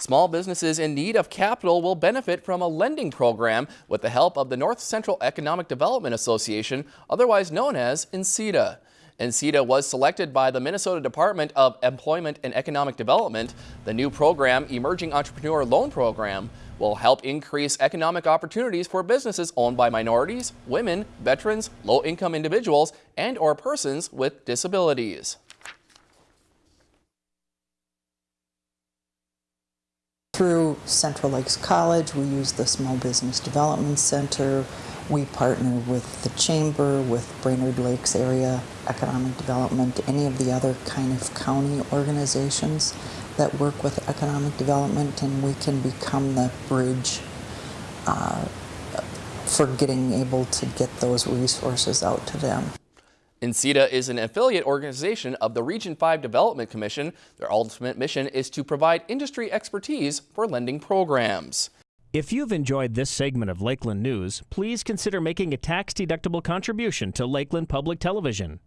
Small businesses in need of capital will benefit from a lending program with the help of the North Central Economic Development Association, otherwise known as NCEDA. NCEDA was selected by the Minnesota Department of Employment and Economic Development. The new program, Emerging Entrepreneur Loan Program, will help increase economic opportunities for businesses owned by minorities, women, veterans, low-income individuals, and or persons with disabilities. Through Central Lakes College, we use the Small Business Development Center. We partner with the Chamber, with Brainerd Lakes Area Economic Development, any of the other kind of county organizations that work with economic development, and we can become the bridge uh, for getting able to get those resources out to them. NCEDA is an affiliate organization of the Region 5 Development Commission. Their ultimate mission is to provide industry expertise for lending programs. If you've enjoyed this segment of Lakeland News, please consider making a tax-deductible contribution to Lakeland Public Television.